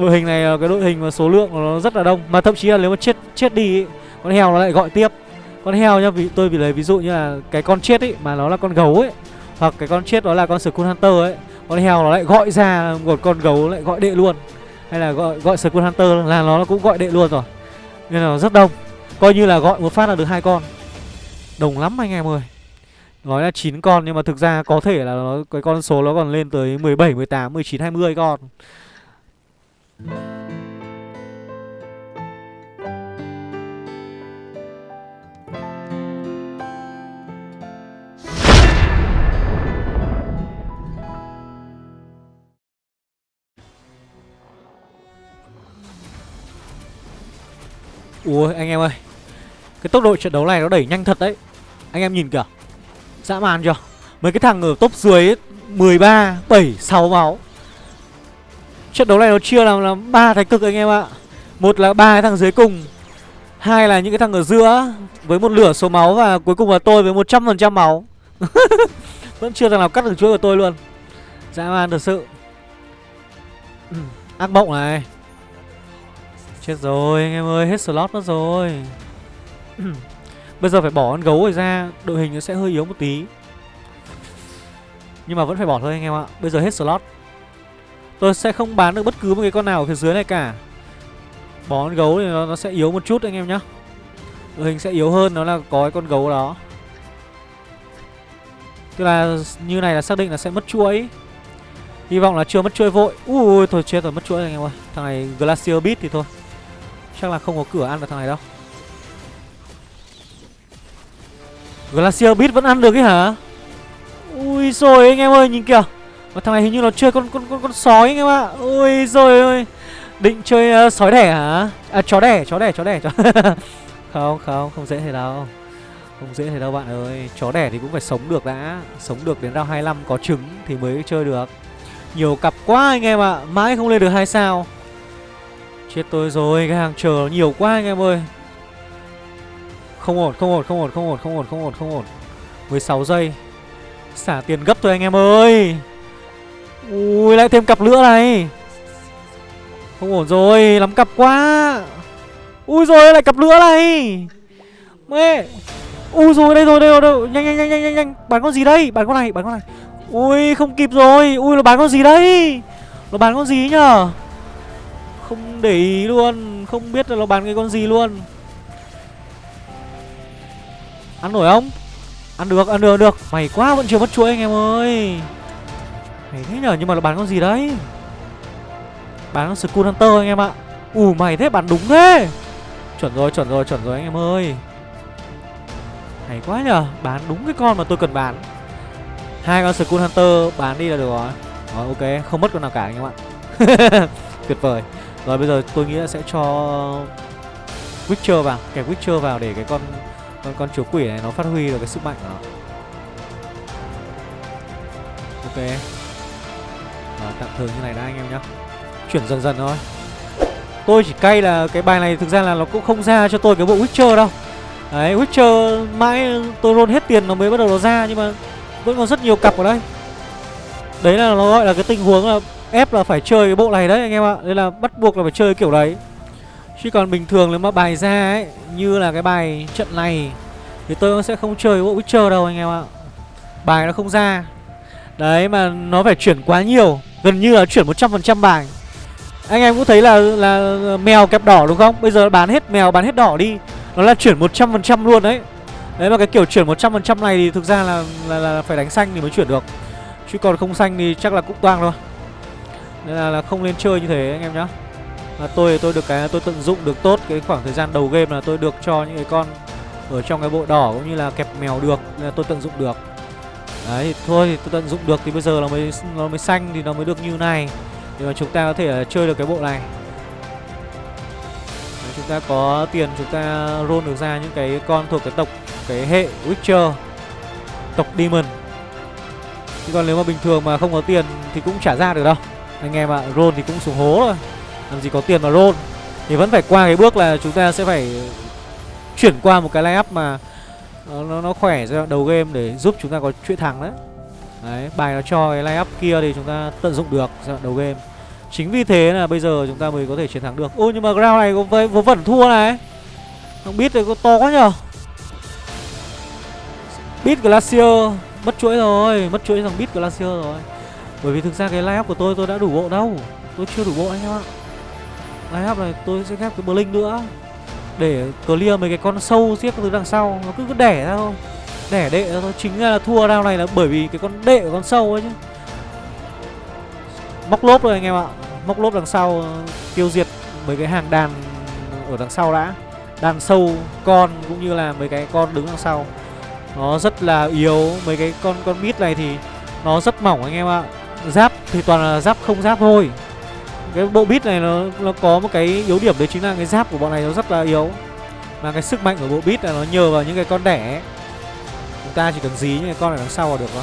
Speaker 1: đội hình này ờ, cái đội hình mà số lượng nó rất là đông. Mà thậm chí là nếu mà chết chết đi ý, con heo nó lại gọi tiếp. Con heo nhá vì tôi vì lấy ví dụ như là cái con chết ấy mà nó là con gấu ấy hoặc cái con chết đó là con Skull Hunter ấy con heo nó lại gọi ra một con gấu lại gọi đệ luôn. Hay là gọi gọi Skull Hunter là nó cũng gọi đệ luôn rồi. Nên là nó rất đông. Coi như là gọi một phát là được hai con. Đồng lắm anh em ơi. Nói là 9 con nhưng mà thực ra có thể là nó cái con số nó còn lên tới 17, 18, 19, 20 con. Ui anh em ơi. Cái tốc độ trận đấu này nó đẩy nhanh thật đấy. Anh em nhìn kìa. Dã man chưa? Mấy cái thằng ở top dưới ấy, 13, 7, 6 máu Trận đấu này nó chia làm là ba thái cực anh em ạ. Một là ba cái thằng dưới cùng, Hai là những cái thằng ở giữa Với một lửa số máu Và cuối cùng là tôi với 100% máu. <laughs> Vẫn chưa thằng nào cắt được chuỗi của tôi luôn. Dã man thật sự. <clears throat> Ác mộng này. Chết rồi, anh em ơi, Hết slot mất rồi. <clears throat> Bây giờ phải bỏ con gấu rồi ra, Đội hình nó sẽ hơi yếu một tí. Nhưng mà vẫn phải bỏ thôi anh em ạ. Bây giờ hết slot. Tôi sẽ không bán được bất cứ một cái con nào ở phía dưới này cả. Bỏ con gấu thì nó, nó sẽ yếu một chút anh em nhá. Đội hình sẽ yếu hơn nó là có cái con gấu đó. Tức là như này là xác định là sẽ mất chuỗi. Hy vọng là chưa mất chuỗi vội. Ui thôi chết rồi mất chuỗi anh em ơi. Thằng này Glacier Beat thì thôi. Chắc là không có cửa ăn được thằng này đâu. Glacier Beat vẫn ăn được ấy hả? Ui rồi anh em ơi nhìn kìa. Mà thằng này hình như nó chơi con con con, con sói anh em ạ. Ôi rồi ơi. Định chơi uh, sói đẻ hả? À chó đẻ chó đẻ chó đẻ chó <laughs> Không không không dễ thế đâu. Không dễ thế đâu bạn ơi. Chó đẻ thì cũng phải sống được đã. Sống được đến round 25 có trứng thì mới chơi được. Nhiều cặp quá anh em ạ. Mãi không lên được hai sao. Chết tôi rồi Cái hàng chờ nhiều quá anh em ơi. Không ổn không ổn không ổn không ổn không ổn không ổn không ổn. 16 giây. Xả tiền gấp thôi anh em ơi. Ui lại thêm cặp nữa này. Không ổn rồi Lắm cặp quá. Ui rồi lại cặp nữa này. Mẹ. Ui rồi đây rồi đây rồi, đây rồi. Nhanh nhanh nhanh nhanh nhanh nhanh. Bán con gì đây? Bán con này bán con này. Ui không kịp rồi. Ui nó bán con gì đây Nó bán con gì nhở Không để ý luôn. Không biết là nó bán cái con gì luôn. Ăn nổi không? Ăn được ăn được được. Mày quá vẫn chưa mất chuỗi anh em ơi. Mày thế nhở nhưng mà nó bán con gì đấy? Bán con Skull Hunter anh em ạ. Ủ mày thế, bán đúng thế. Chuẩn rồi chuẩn rồi chuẩn rồi anh em ơi. Hay quá nhở Bán đúng cái con mà tôi cần bán. Hai con Skull Hunter bán đi là được rồi. Rồi, ok, không mất con nào cả anh em ạ. <laughs> Tuyệt vời. Rồi, bây giờ tôi nghĩ là sẽ cho Witcher vào, Kẹp Witcher vào để cái con con con chúa quỷ này nó phát huy được cái sức mạnh của nó. Ok. Rồi, tạm thời như này đã anh em nhá. Chuyển dần dần thôi. Tôi chỉ cay là cái bài này thực ra là nó cũng không ra cho tôi cái bộ Witcher đâu. Đấy Witcher mãi tôi roll hết tiền nó mới bắt đầu nó ra nhưng mà vẫn còn rất nhiều cặp ở đây. Đấy là nó gọi là cái tình huống là ép là phải chơi cái bộ này đấy anh em ạ. Nên là bắt buộc là phải chơi kiểu đấy. Chứ còn bình thường nếu mà bài ra ấy Như là cái bài trận này Thì tôi sẽ không chơi bộ Witcher đâu anh em ạ. Bài nó không ra. Đấy mà nó phải chuyển quá nhiều. Gần như là chuyển 100% bài. Anh em cũng thấy là là mèo kẹp đỏ đúng không? Bây giờ bán hết mèo bán hết đỏ đi. Nó là chuyển 100% luôn đấy. Đấy mà cái kiểu chuyển 100% này thì thực ra là, là là phải đánh xanh thì mới chuyển được. Chứ còn không xanh thì chắc là cũng toang thôi. Nên là, là không nên chơi như thế anh em nhá. Là tôi tôi được cái tôi tận dụng được tốt cái khoảng thời gian đầu game là tôi được cho những cái con ở trong cái bộ đỏ cũng như là kẹp mèo được. Nên là tôi tận dụng được đấy thôi thì tôi tận dụng được thì bây giờ nó mới nó mới xanh thì nó mới được như này. Để mà chúng ta có thể ờ, chơi được cái bộ này. Đấy, chúng ta có tiền chúng ta roll được ra những cái con thuộc cái tộc cái hệ Witcher tộc Demon. Chứ còn nếu mà bình thường mà không có tiền thì cũng chả ra được đâu. Anh em ạ à, roll thì cũng xuống hố rồi làm gì có tiền mà roll. Thì vẫn phải qua cái bước là chúng ta sẽ phải chuyển qua một cái line up mà nó, nó, nó khỏe ra đầu game để giúp chúng ta có chuỗi thắng đấy. Đấy bài nó cho cái line up kia thì chúng ta tận dụng được ra đầu game. Chính vì thế là bây giờ chúng ta mới có thể chiến thắng được. Ôi nhưng mà round này có vớ vẩn thua này. Không biết thì có to quá nhở Beat Glacier Mất chuỗi rồi Mất chuỗi thằng Beat Glacier rồi. Bởi vì thực ra cái line up của tôi tôi đã đủ bộ đâu. Tôi chưa đủ bộ anh em ạ. Line up này tôi sẽ ghép cái Blink nữa. Để clear mấy cái con sâu xiếc từ đằng sau, Nó cứ cứ đẻ ra thôi. Đẻ đệ ra thôi, Chính là thua round này là bởi vì cái con đệ của con sâu ấy chứ. Móc lốp rồi anh em ạ, Móc lốp đằng sau ờ, Tiêu diệt mấy cái hàng đàn ở đằng sau đã. Đàn sâu, con cũng như là mấy cái con đứng đằng sau. Nó rất là yếu, Mấy cái con con mít này thì Nó rất mỏng anh em ạ. Giáp thì toàn là giáp không giáp thôi cái bộ bit này nó nó có một cái yếu điểm đấy chính là cái giáp của bọn này nó rất là yếu. Mà cái sức mạnh của bộ bit là nó nhờ vào những cái con đẻ ấy. Chúng ta chỉ cần dí những cái con ở đằng sau là được đó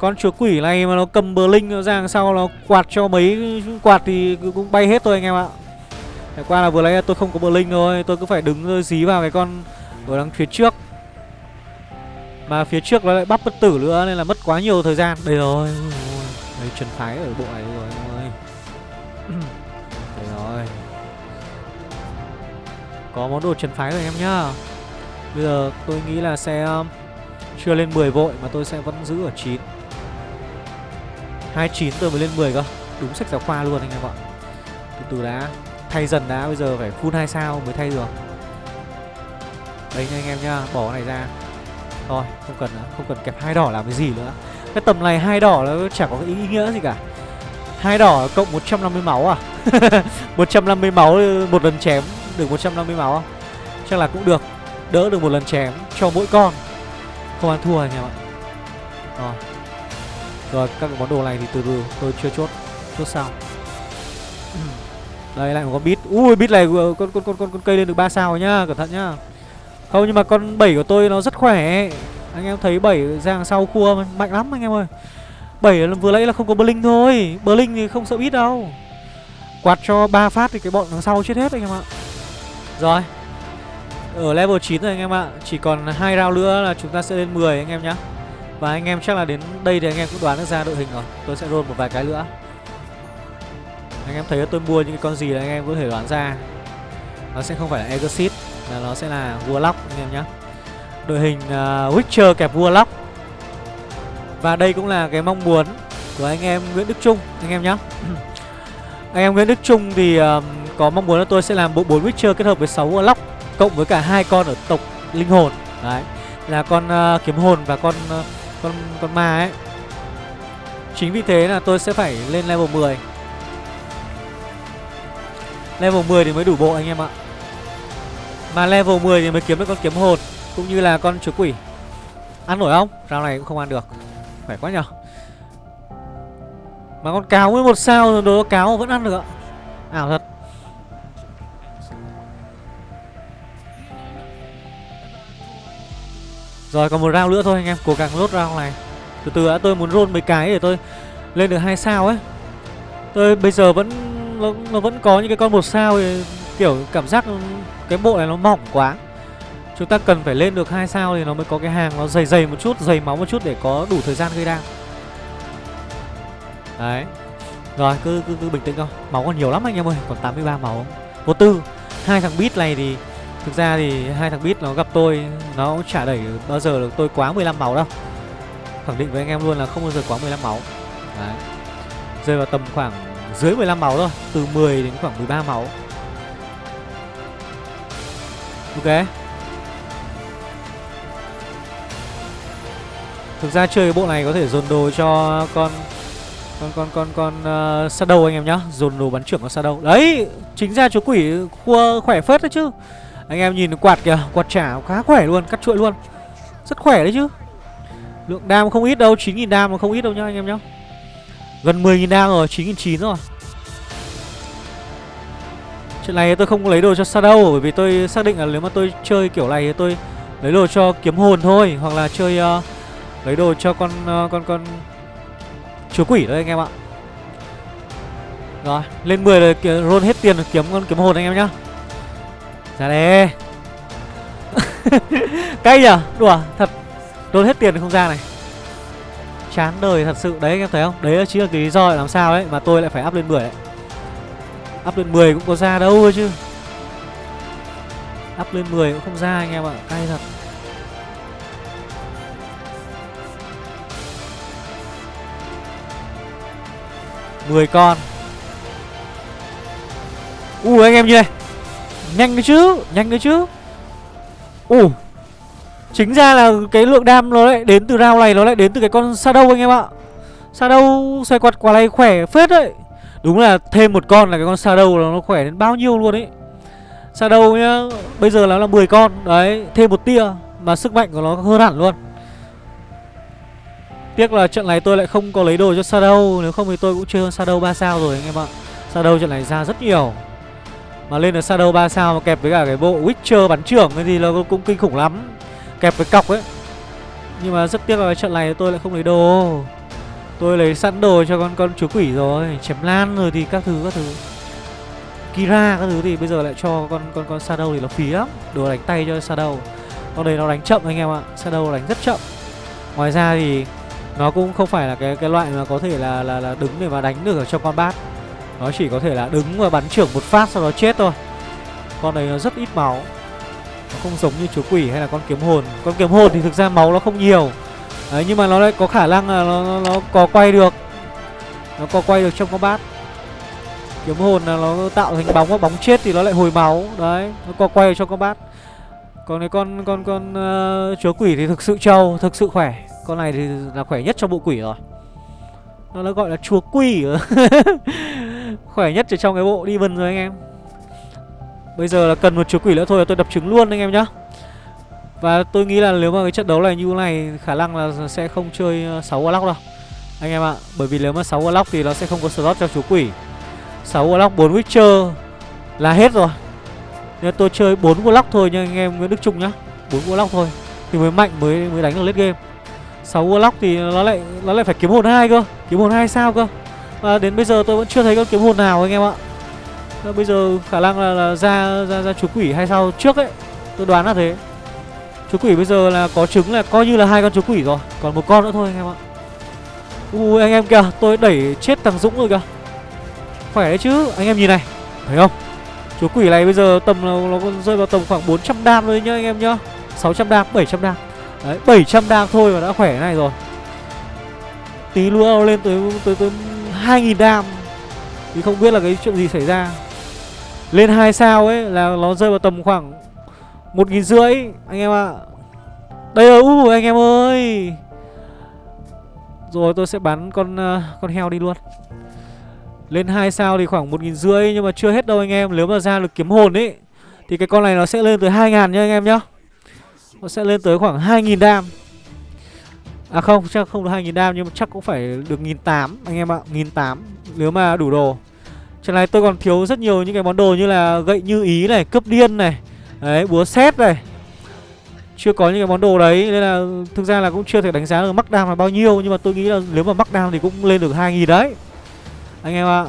Speaker 1: Con chúa quỷ này mà nó cầm bờ linh nó ra đằng sau nó quạt cho mấy, quạt thì cũng bay hết thôi anh em ạ. Ngày qua là vừa lấy tôi không có bờ linh thôi, Tôi cứ phải đứng dí vào cái con ở đằng phía trước. Mà phía trước nó lại bắp bất tử nữa Nên là mất quá nhiều thời gian. Đây rồi, Đây trần phái ở bộ này rồi. Có món đồ trần phái rồi em nhá. Bây giờ tôi nghĩ là sẽ um, Chưa lên 10 vội mà tôi sẽ vẫn giữ ở 9 29 tôi mới lên 10 cơ. Đúng sách giáo khoa luôn anh em ạ. Từ từ đã. Thay dần đã, bây giờ phải full 2 sao mới thay được. Đấy nha anh em nhá, Bỏ cái này ra. Thôi, không cần nữa, Không cần kẹp hai đỏ làm cái gì nữa. Cái tầm này hai đỏ nó chẳng có ý nghĩa gì cả. Hai đỏ cộng 150 máu à? <laughs> 150 máu, một lần chém. Được 150 máu không? Chắc là cũng được. Đỡ được một lần chém cho mỗi con. Không ăn thua anh em ạ. Rồi. Rồi các cái món đồ này thì từ từ tôi chưa chốt. Chốt sao? Đây lại một con bít Ui bít này con, con, con, con, con cây lên được 3 sao rồi nhá Cẩn thận nhá. Không nhưng mà con 7 của tôi nó rất khỏe. Anh em thấy 7 ra sau cua mạnh lắm anh em ơi. 7 vừa nãy là không có Blink thôi. Blink thì không sợ bít đâu. Quạt cho 3 phát thì cái bọn đằng sau chết hết anh em ạ. Rồi. Ở level 9 rồi anh em ạ. Chỉ còn hai round nữa là chúng ta sẽ lên 10 anh em nhá. Và anh em chắc là đến đây thì anh em cũng đoán được ra đội hình rồi. Tôi sẽ roll một vài cái nữa. Anh em thấy tôi mua những cái con gì là anh em có thể đoán ra. Nó sẽ không phải là Exit Mà nó sẽ là Warlock anh em nhá. Đội hình uh, Witcher kẹp Warlock. Và đây cũng là cái mong muốn của anh em Nguyễn Đức Trung anh em nhé <clears throat> Anh em Nguyễn Đức Trung thì uh, có mong muốn là tôi sẽ làm bộ 4 Witcher kết hợp với 6 Warlock cộng với cả hai con ở tộc linh hồn. Đấy, là con uh, kiếm hồn và con uh, con con ma ấy. Chính vì thế là tôi sẽ phải lên level 10. Level 10 thì mới đủ bộ anh em ạ. Mà level 10 thì mới kiếm được con kiếm hồn cũng như là con chúa quỷ. Ăn nổi không? Rau này cũng không ăn được. Khỏe quá nhở Mà con cáo với một sao rồi đồ cáo vẫn ăn được ạ Ảo thật Rồi còn một round nữa thôi anh em Cố gắng lốt round này Từ từ đã tôi muốn roll mấy cái để tôi lên được hai sao ấy Tôi bây giờ vẫn nó, nó vẫn có những cái con một sao thì kiểu cảm giác cái bộ này nó mỏng quá Chúng ta cần phải lên được hai sao thì nó mới có cái hàng nó dày dày một chút, dày máu một chút để có đủ thời gian gây đam. Đấy. Rồi, cứ cứ, cứ bình tĩnh thôi. Máu còn nhiều lắm anh em ơi, còn 83 máu. Vô tư. Hai thằng beat này thì thực ra thì hai thằng bit nó gặp tôi nó cũng chả đẩy bao giờ được tôi quá 15 máu đâu. Khẳng định với anh em luôn là không bao giờ quá 15 máu. Đấy. Rơi vào tầm khoảng dưới 15 máu thôi, từ 10 đến khoảng 13 máu. Ok. Thực ra chơi cái bộ này có thể dồn đồ cho con con con con con uh, Shadow anh em nhá, dồn đồ bắn trưởng con Shadow. Đấy, chính ra chú quỷ khua khỏe phết đấy chứ. Anh em nhìn quạt kìa, quạt trả khá khỏe luôn, cắt chuỗi luôn. Rất khỏe đấy chứ. Lượng đam không ít đâu, 9000 đam mà không ít đâu nhá anh em nhá. Gần 10000 đam rồi, 9009 rồi. Chuyện này tôi không lấy đồ cho Shadow bởi vì tôi xác định là nếu mà tôi chơi kiểu này thì tôi lấy đồ cho kiếm hồn thôi hoặc là chơi uh, lấy đồ cho con uh, con con chúa quỷ đấy anh em ạ rồi lên 10 rồi roll hết tiền kiếm con kiếm hồn anh em nhá ra đây. <laughs> Cay nhở? Đùa, thật. Roll hết tiền không ra này. Chán đời thật sự. Đấy, anh em thấy không? Đấy chính là cái lý do làm sao đấy, mà tôi lại phải up lên 10 đấy. Up lên 10 cũng có ra đâu thôi chứ. Up lên 10 cũng không ra anh em ạ. Cay thật. 10 con. U, anh em như này. Nhanh đấy chứ, Nhanh đấy chứ. Ui Chính ra là cái lượng đam nó lại đến từ round này, Nó lại đến từ cái con Shadow anh em ạ. Shadow xoay quạt quả này khỏe phết đấy. Đúng là thêm một con là cái con Shadow nó khỏe đến bao nhiêu luôn ấy. Shadow nhá, Bây giờ nó là 10 con, Đấy, Thêm một tia Mà sức mạnh của nó hơn hẳn luôn. Tiếc là trận này tôi lại không có lấy đồ cho Shadow, Nếu không thì tôi cũng chơi hơn Shadow 3 sao rồi anh em ạ. Shadow trận này ra rất nhiều. Mà lên được Shadow 3 sao mà kẹp với cả cái bộ Witcher bắn trưởng cái gì là cũng kinh khủng lắm. Kẹp với cọc ấy. Nhưng mà rất tiếc là cái trận này tôi lại không lấy đồ. Tôi lấy sẵn đồ cho con con chúa quỷ rồi. Chém lan rồi thì các thứ các thứ. Kira các thứ thì bây giờ lại cho con con con Shadow thì nó phí lắm. Đồ đánh tay cho Shadow. Con đấy nó đánh chậm anh em ạ. Shadow đánh rất chậm. Ngoài ra thì nó cũng không phải là cái cái loại mà có thể là là, là đứng để mà đánh được ở trong con bát nó chỉ có thể là đứng và bắn trưởng một phát sau đó chết thôi. Con này nó rất ít máu. Nó không giống như chúa quỷ hay là con kiếm hồn. Con kiếm hồn thì thực ra máu nó không nhiều. Đấy nhưng mà nó lại có khả năng là nó, nó, nó có quay được. Nó có quay được trong combat. Bát Kiếm hồn là nó tạo thành bóng và bóng chết thì nó lại hồi máu. Đấy nó có quay được trong combat. Bát Còn cái con con con ờ, uh, chúa quỷ thì thực sự trâu Thực sự khỏe. Con này thì là khỏe nhất trong bộ quỷ rồi. Nó gọi là chúa quỷ <laughs> Khỏe nhất ở trong cái bộ Demon rồi anh em. Bây giờ là cần một chúa quỷ nữa thôi là tôi đập trứng luôn anh em nhá. Và tôi nghĩ là nếu mà cái trận đấu này như này Khả năng là sẽ không chơi ờ, 6 Warlock đâu. Anh em ạ à, Bởi vì nếu mà 6 Warlock thì nó sẽ không có slot cho chúa quỷ. 6 Warlock 4 Witcher Là hết rồi. Nên tôi chơi 4 Warlock thôi nha anh em Nguyễn Đức Trung nhá. 4 Warlock thôi Thì mới mạnh mới mới đánh được late game. 6 Warlock thì nó lại nó lại phải kiếm hồn hai cơ. Kiếm hồn hai sao cơ? À, đến bây giờ tôi vẫn chưa thấy con kiếm hồn nào anh em ạ. À, Bây giờ khả năng là, là ra, ra ra chú quỷ hay sao? Trước ấy Tôi đoán là thế. Chú quỷ bây giờ là có trứng là coi như là hai con chú quỷ rồi Còn một con nữa thôi anh em ạ. Ui anh em kìa Tôi đẩy chết thằng Dũng rồi kìa. Khỏe đấy chứ Anh em nhìn này Thấy không? Chú quỷ này bây giờ tầm nó, nó rơi vào tầm khoảng 400 đam thôi nhá anh em nhá. 600 đam 700 đam. Đấy 700 đam thôi mà đã khỏe này rồi. Tí nữa lên tới tới, tới 2.000 đam. Thì không biết là cái chuyện gì xảy ra. Lên 2 sao ấy là nó rơi vào tầm khoảng một nghìn rưỡi anh em ạ. Đây rồi, uh, anh em ơi. Rồi tôi sẽ bắn con uh, con heo đi luôn. Lên 2 sao thì khoảng một nghìn rưỡi Nhưng mà chưa hết đâu anh em. Nếu mà ra được kiếm hồn ấy Thì cái con này nó sẽ lên tới 2.000 nha anh em nhá. Nó sẽ lên tới khoảng 2.000 đam. À không, chắc không được 2.000 đam nhưng mà chắc cũng phải được 1.800 anh em ạ, 1.800 nếu mà đủ đồ. Trận này tôi còn thiếu rất nhiều những cái món đồ như là gậy như ý này, cướp điên này. Đấy, búa xét này. Chưa có những cái món đồ đấy nên là thực ra là cũng chưa thể đánh giá được mắc đam là bao nhiêu nhưng mà tôi nghĩ là nếu mà mắc đam thì cũng lên được 2.000 đấy. Anh em ạ.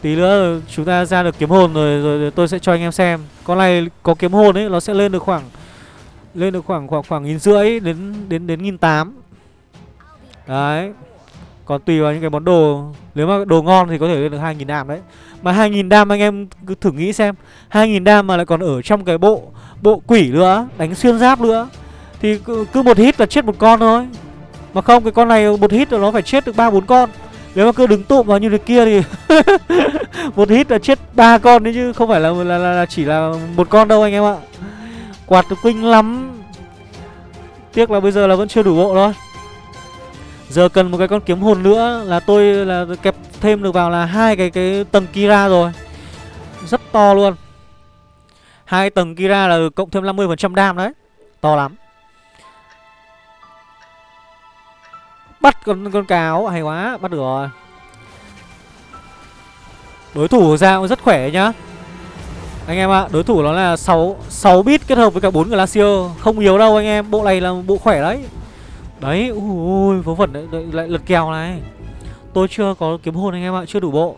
Speaker 1: Tí nữa chúng ta ra được kiếm hồn rồi, rồi tôi sẽ cho anh em xem. Con này có kiếm hồn ấy nó sẽ lên được khoảng lên được khoảng khoảng khoảng nghìn rưỡi đến đến đến nghìn tám. Đấy. Còn tùy vào những cái món đồ. Nếu mà đồ ngon thì có thể lên được hai nghìn đam đấy. Mà hai nghìn đam anh em cứ thử nghĩ xem. hai nghìn đam mà lại còn ở trong cái bộ bộ quỷ nữa đánh xuyên giáp nữa thì cứ, cứ một hit là chết một con thôi. Mà không cái con này một hit là nó phải chết được ba bốn con. Nếu mà cứ đứng tụm vào như thế kia thì <laughs> một hit là chết ba con đấy chứ không phải là là, là, là chỉ là một con đâu anh em ạ. Quạt được kinh lắm Tiếc là bây giờ là vẫn chưa đủ bộ thôi Giờ cần một cái con kiếm hồn nữa là tôi là kẹp thêm được vào là hai cái cái tầng Kira rồi. Rất to luôn. Hai tầng Kira là cộng thêm 50% đam đấy. To lắm. Bắt con con cáo hay quá, bắt được rồi. Đối thủ ra cũng rất khỏe nhá. Anh em ạ, à, đối thủ nó là 6 6 bit kết hợp với cả 4 Glacier, không yếu đâu anh em, bộ này là bộ khỏe đấy. Đấy, ui vớ vẩn đấy, lại lật kèo này. Tôi chưa có kiếm hồn anh em ạ, chưa đủ bộ.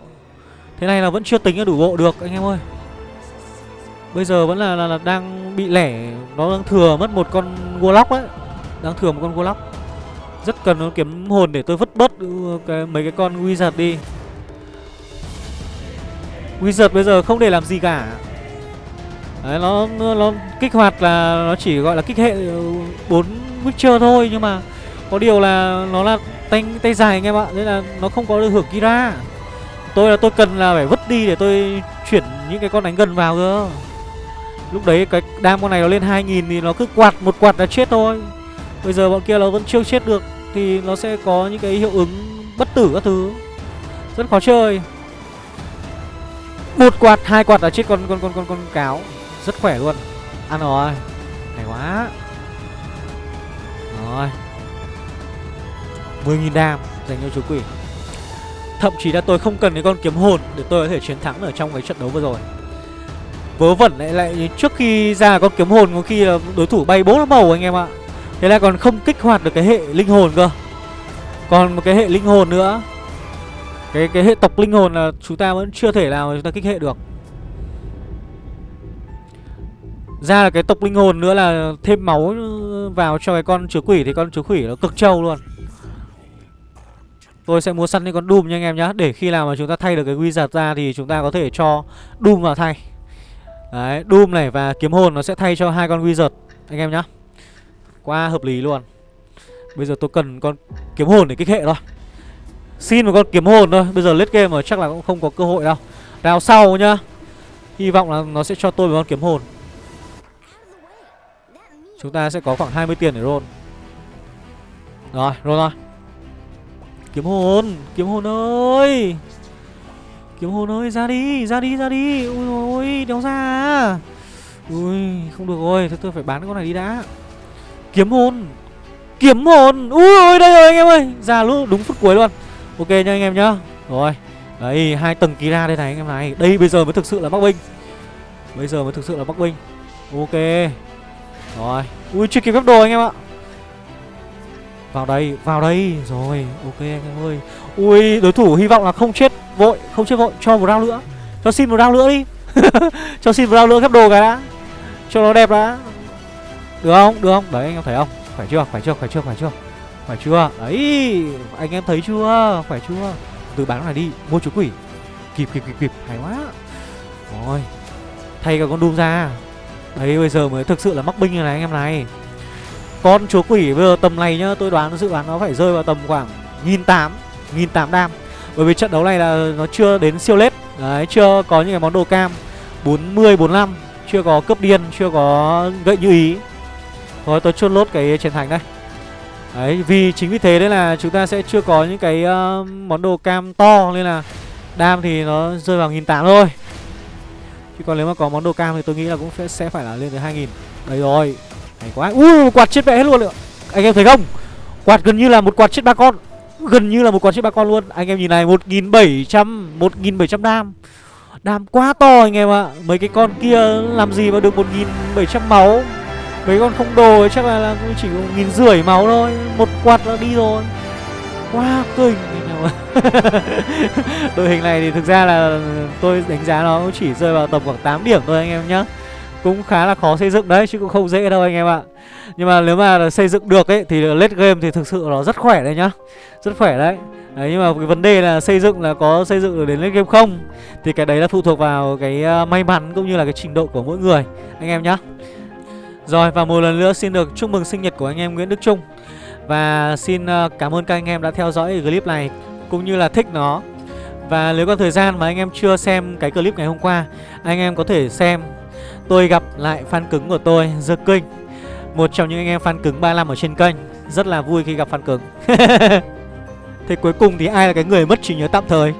Speaker 1: Thế này là vẫn chưa tính là đủ bộ được anh em ơi. Bây giờ vẫn là, là, là đang bị lẻ, nó đang thừa mất một con Warlock đấy. Đang thừa một con Warlock. Rất cần nó kiếm hồn để tôi vứt bớt ừ, cái, mấy cái con Wizard đi. Wizard bây giờ không để làm gì cả Đấy, nó, nó, nó kích hoạt là nó chỉ gọi là kích hệ ờ, bốn Witcher thôi Nhưng mà có điều là nó là tay, tay dài anh em ạ Nên là nó không có được hưởng Kira. Tôi là tôi cần là phải vứt đi để tôi chuyển những cái con đánh gần vào cơ. Lúc đấy cái đam con này nó lên 2000 thì nó cứ quạt một quạt là chết thôi. Bây giờ bọn kia nó vẫn chưa chết được Thì nó sẽ có những cái hiệu ứng bất tử các thứ. Rất khó chơi. Một quạt hai quạt là chết con con con con con cáo rất khỏe luôn. Ăn rồi. Hay quá. Rồi. 10.000 đam dành cho chú quỷ. Thậm chí là tôi không cần cái con kiếm hồn Để tôi có thể chiến thắng ở trong cái trận đấu vừa rồi. Vớ vẩn lại lại trước khi ra con kiếm hồn Có khi là đối thủ bay bố nó màu anh em ạ. Thế là còn không kích hoạt được cái hệ linh hồn cơ. Còn một cái hệ linh hồn nữa. Cái cái hệ tộc linh hồn là chúng ta vẫn chưa thể nào chúng ta kích hệ được. Ra là cái tộc linh hồn nữa là thêm máu vào cho cái con chứa quỷ Thì con chứa quỷ nó cực trâu luôn. Tôi sẽ mua săn những con Doom nha anh em nhá. Để khi nào mà chúng ta thay được cái Wizard ra Thì chúng ta có thể cho Doom vào thay. Đấy, Doom này và kiếm hồn nó sẽ thay cho hai con Wizard Anh em nhá. Quá hợp lý luôn. Bây giờ tôi cần con kiếm hồn để kích hệ thôi. Xin một con kiếm hồn thôi. Bây giờ lết game mà chắc là cũng không có cơ hội đâu. Đào sau nhá. Hy vọng là nó sẽ cho tôi một con kiếm hồn. Chúng ta sẽ có khoảng 20 tiền để roll. Rồi, roll rồi Kiếm hồn, kiếm hồn ơi. Kiếm hồn ơi, ra đi, ra đi, ra đi. Ui ôi, đéo ra. Ui, không được rồi, thôi tôi phải bán con này đi đã. Kiếm hồn Kiếm hồn, ui ôi, đây rồi anh em ơi. Ra lúc đúng phút cuối luôn. Ok nha anh em nhá. Rồi, đấy, hai tầng Kira đây này anh em này. Đây bây giờ mới thực sự là bắc binh. Bây giờ mới thực sự là bắc binh. Ok. Rồi, ui chưa kịp gấp đồ anh em ạ. Vào đây, vào đây. Rồi, ok anh em ơi. Ui, đối thủ hy vọng là không chết vội Không chết vội, cho một round nữa. Cho xin một round nữa đi. <laughs> Cho xin một round nữa gấp đồ cái đã. Cho nó đẹp đã. Được không, được không? Đấy anh em thấy không? Khỏe chưa, khỏe chưa, khỏe chưa, khỏe chưa? Khỏe chưa, đấy Anh em thấy chưa, khỏe chưa? Từ bán này đi, mua chú quỷ. Kịp, kịp, kịp, kịp, hay quá. Rồi. Thay cả con Doom ra. Đấy bây giờ mới thực sự là mắc binh này anh em này. Con chúa quỷ bây giờ tầm này nhá Tôi đoán dự đoán nó phải rơi vào tầm khoảng nghìn tám nghìn tám đam. Bởi vì trận đấu này là nó chưa đến siêu lết. Đấy chưa có những cái món đồ cam. 40, 45 Chưa có cướp điên, chưa có gậy như ý. Thôi tôi chốt lốt cái chiến thành đây. Đấy vì chính vì thế đấy là chúng ta sẽ chưa có những cái uh, món đồ cam to Nên là đam thì nó rơi vào nghìn tám thôi. Chứ còn nếu mà có món đồ cam thì tôi nghĩ là cũng sẽ, sẽ phải là lên tới 2000 Đây rồi. Hay quá. Ui quạt chết mẹ hết luôn ạ. Anh em thấy không? Quạt gần như là một quạt chết ba con. Gần như là một quạt chết ba con luôn. Anh em nhìn này 1700 1700 đam. Đam quá to anh em ạ. Mấy cái con kia làm gì mà được 1700 máu? Mấy con không đồ chắc là, là chỉ có nghìn rưỡi máu thôi. Một quạt là đi rồi. Quá kinh <laughs> Đội hình này thì thực ra là tôi đánh giá nó chỉ rơi vào tầm khoảng 8 điểm thôi anh em nhé cũng khá là khó xây dựng đấy chứ cũng không dễ đâu anh em ạ. Nhưng mà nếu mà xây dựng được ấy thì late game thì thực sự nó rất khỏe đấy nhá. Rất khỏe đấy. Đấy, nhưng mà cái vấn đề là xây dựng là có xây dựng được đến lên game không Thì cái đấy là phụ thuộc vào cái ờ, may mắn cũng như là cái trình độ của mỗi người Anh em nhá. Rồi và một lần nữa xin được chúc mừng sinh nhật của anh em Nguyễn Đức Trung. Và xin ờ, cảm ơn các anh em đã theo dõi clip này Cũng như là thích nó. Và nếu có thời gian mà anh em chưa xem cái clip ngày hôm qua Anh em có thể xem. Tôi gặp lại fan cứng của tôi, The King Một trong những anh em fan cứng 35 ở trên kênh. Rất là vui khi gặp fan cứng. <laughs> Thế cuối cùng thì ai là cái người mất trí nhớ tạm thời?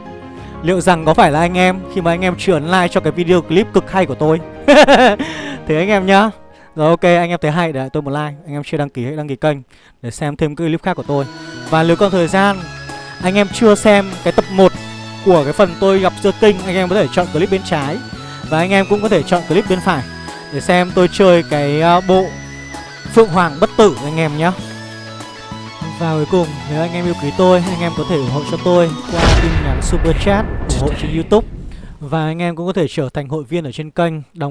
Speaker 1: Liệu rằng có phải là anh em Khi mà anh em chuyển like cho cái video clip cực hay của tôi? <laughs> Thế anh em nhá. Rồi, ok, anh em thấy hay để tôi một like, Anh em chưa đăng ký hãy đăng ký kênh Để xem thêm cái clip khác của tôi. Và nếu còn thời gian, Anh em chưa xem cái tập 1 Của cái phần tôi gặp The King Anh em có thể chọn clip bên trái. Và anh em cũng có thể chọn clip bên phải Để xem tôi chơi cái à, bộ Phượng Hoàng bất tử anh em nhé Và cuối cùng, nếu anh em yêu quý tôi, Anh em có thể ủng hộ cho tôi qua tin nhắn super chat ủng hộ trên youtube. Và anh em cũng có thể trở thành hội viên ở trên kênh, đóng